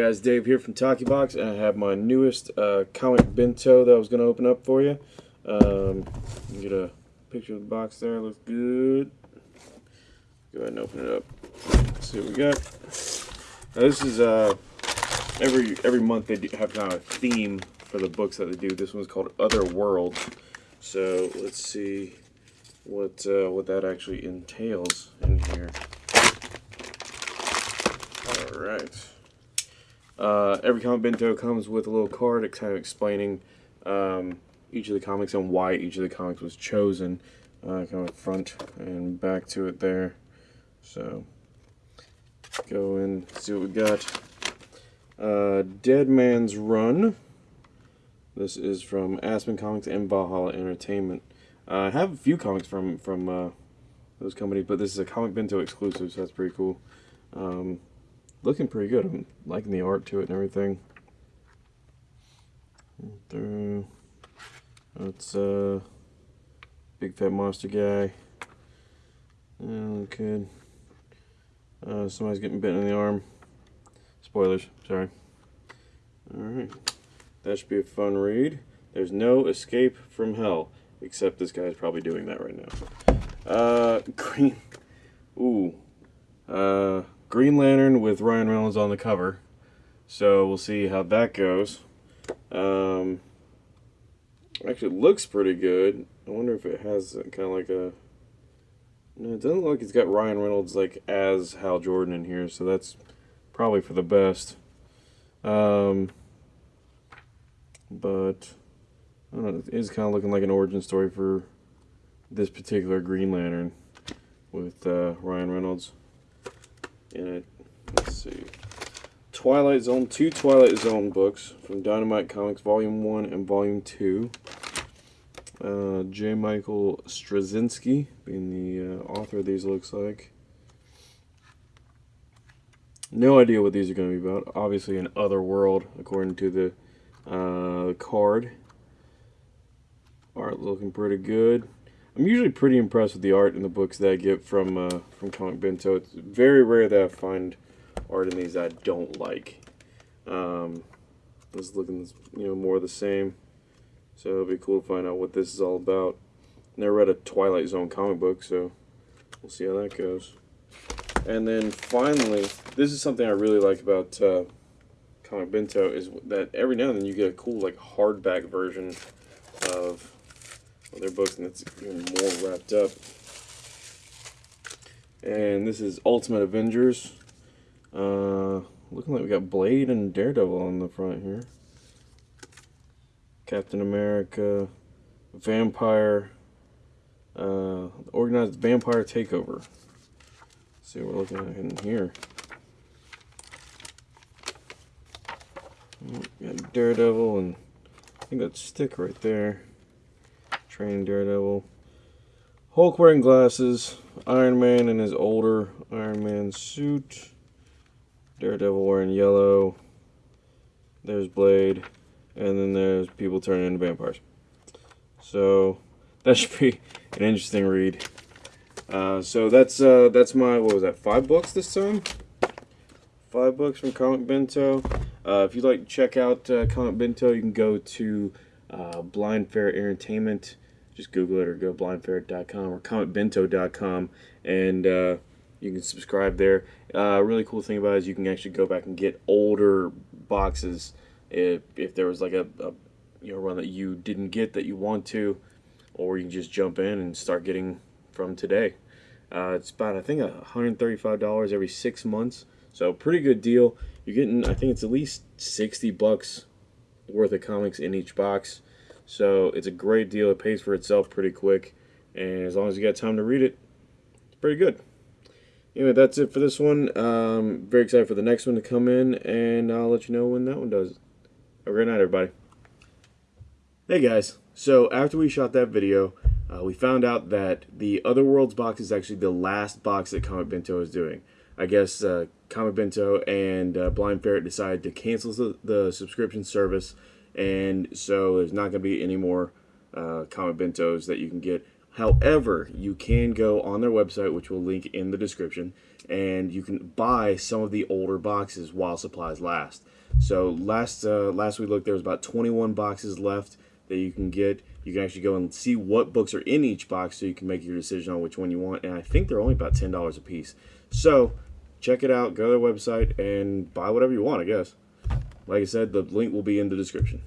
Guys, Dave here from Talkie Box, and I have my newest uh, comic bento that I was going to open up for you. Um, get a picture of the box there, looks good. Go ahead and open it up. Let's see what we got. Now this is, uh, every every month they do have kind of a theme for the books that they do. This one's called Other World. So let's see what uh, what that actually entails in here. All right. Uh, every comic bento comes with a little card kind of explaining um, each of the comics and why each of the comics was chosen. Uh, kind of front and back to it there. So go in, see what we got. Uh, Dead Man's Run. This is from Aspen Comics and Valhalla Entertainment. Uh, I have a few comics from from uh, those companies, but this is a Comic Bento exclusive, so that's pretty cool. Um, looking pretty good. I'm liking the art to it and everything. Through. That's uh, big fat monster guy. Good. Uh, somebody's getting bitten in the arm. Spoilers, sorry. Alright. That should be a fun read. There's no escape from hell. Except this guy's probably doing that right now. Uh, green. Ooh. Uh, Green Lantern with Ryan Reynolds on the cover. So we'll see how that goes. Um, actually, looks pretty good. I wonder if it has kind of like a. No, it doesn't look like it's got Ryan Reynolds like as Hal Jordan in here, so that's probably for the best. Um, but I don't know, it is kind of looking like an origin story for this particular Green Lantern with uh, Ryan Reynolds in it. Let's see. Twilight Zone, two Twilight Zone books from Dynamite Comics, Volume 1 and Volume 2. Uh, J. Michael Straczynski being the uh, author of these, looks like. No idea what these are going to be about. Obviously, an other world, according to the uh, card. Art looking pretty good. I'm usually pretty impressed with the art in the books that I get from uh, from Comic Bento. It's very rare that I find art in these that I don't like. Um, this is looking, you know, more of the same. So it'll be cool to find out what this is all about. Never read a Twilight Zone comic book, so we'll see how that goes. And then finally, this is something I really like about uh, Comic Bento is that every now and then you get a cool like hardback version of, of their books, and it's even more wrapped up. And this is Ultimate Avengers. Uh, looking like we got Blade and Daredevil on the front here. Captain America, Vampire, uh, Organized Vampire Takeover see what we're looking at in here. Got Daredevil and I think that stick right there. Training Daredevil. Hulk wearing glasses. Iron Man in his older Iron Man suit. Daredevil wearing yellow. There's Blade. And then there's people turning into vampires. So that should be an interesting read. Uh, so that's uh, that's my what was that five books this time? Five books from Comic Bento. Uh, if you'd like to check out uh, Comic Bento, you can go to uh, Blind Ferret Entertainment. Just Google it or go blindferret.com or comicbento.com and uh, you can subscribe there. Uh, really cool thing about it is you can actually go back and get older boxes if, if there was like a, a you know run that you didn't get that you want to, or you can just jump in and start getting from today. Uh, it's about, I think, $135 every six months. So pretty good deal. You're getting, I think it's at least 60 bucks worth of comics in each box. So it's a great deal. It pays for itself pretty quick. And as long as you got time to read it, it's pretty good. Anyway, that's it for this one. Um, very excited for the next one to come in. And I'll let you know when that one does. Have a great night, everybody. Hey, guys. So after we shot that video, uh, we found out that the Other Worlds box is actually the last box that Comic Bento is doing. I guess uh, Comic Bento and uh, Blind Ferret decided to cancel the, the, subscription service, and so there's not going to be any more uh, Comic Bentos that you can get However, you can go on their website, which we'll link in the description, and you can buy some of the older boxes while supplies last. So last uh, last we looked, there was about 21 boxes left that you can get. You can actually go and see what books are in each box, so you can make your decision on which one you want. And I think they're only about ten dollars a piece. So check it out. Go to their website and buy whatever you want. I guess. Like I said, the link will be in the description.